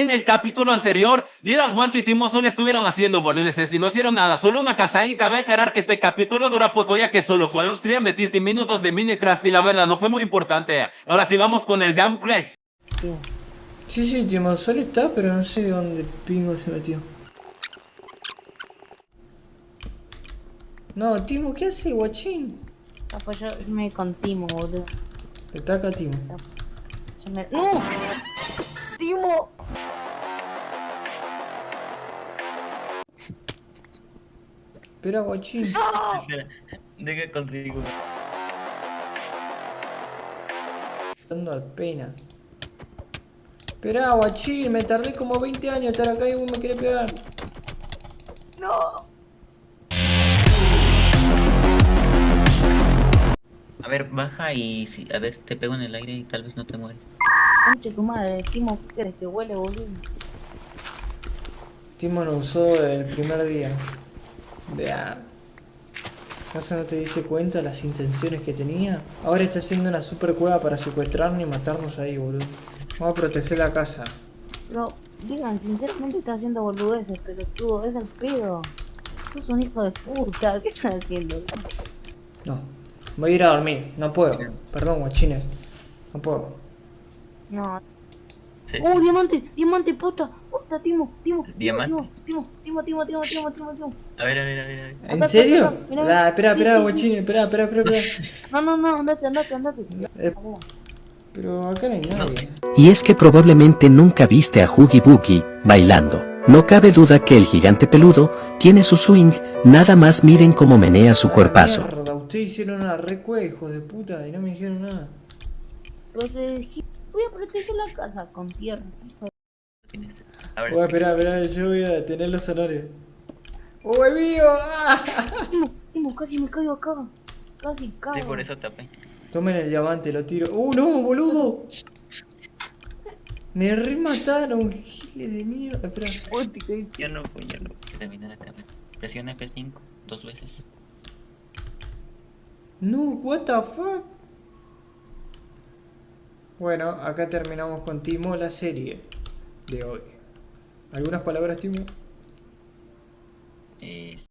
En el capítulo anterior, Dylan, Juancho y Timo solo estuvieron haciendo boludeces y no hicieron nada. Solo una casa y cabe aclarar que este capítulo dura poco ya que solo fue los 30 minutos de Minecraft y la verdad no fue muy importante. Ahora sí vamos con el gameplay. Sí, sí, Timo, solo está, pero no sé dónde pingo se metió. No, Timo, ¿qué hace, guachín? Ah, pues yo me con Timo, boludo. Está acá, Timo. Yo me... ¡No! ¡Timo! Espera, guachín. Espera, deja consigo. Dando al pena. Espera, guachín, me tardé como 20 años en estar acá y vos me querés pegar. ¡No! A ver, baja y si, a ver, te pego en el aire y tal vez no te mueres. Conche tu madre, Timo, ¿qué crees que huele, boludo? Timo lo usó el primer día. Vea. ¿Acaso no te diste cuenta las intenciones que tenía? Ahora está haciendo una super cueva para secuestrarnos y matarnos ahí, boludo. Vamos a proteger la casa. Pero, digan, sinceramente está haciendo boludeces, pero tú, es el pedo. Sos un hijo de puta, ¿qué estás haciendo? No. Voy a ir a dormir. No puedo. Perdón, guachines. No puedo. No. Sí, sí. ¡Oh, diamante! ¡Diamante, puta! ¡Puta, Timo! ¡Timo! Timo, ¿Diamante? Timo! Timo, Timo, Timo, Timo, Timo, Timo! A ver, a ver, a ver, a ver. ¿En serio? espera, sí, espera, sí, sí. guachines. Espera, espera, espera, espera. No, no, no, andate, andate, andate. Eh, Pero acá no hay nadie. Y es que probablemente nunca viste a Huggy Boogie bailando. No cabe duda que el gigante peludo tiene su swing, nada más miren cómo menea su cuerpazo. Mierda, ustedes hicieron una recue, de puta, y no me dijeron nada. Te dije, voy a proteger la casa con tierra. A ver, Voy a esperar, espera, yo voy a detener los honores. ¡Oh, es mío! ¡Ah! Casi me caigo acá. Casi cago. sí, por eso tapé. Tomen el diamante, lo tiro. ¡Uh, no, boludo! Me remataron, giles de mierda. Espera. Yo no voy a terminar acá. Presiona F5 dos veces. No, what the fuck? Bueno, acá terminamos con Timo la serie de hoy. ¿Algunas palabras, Timo? Eh,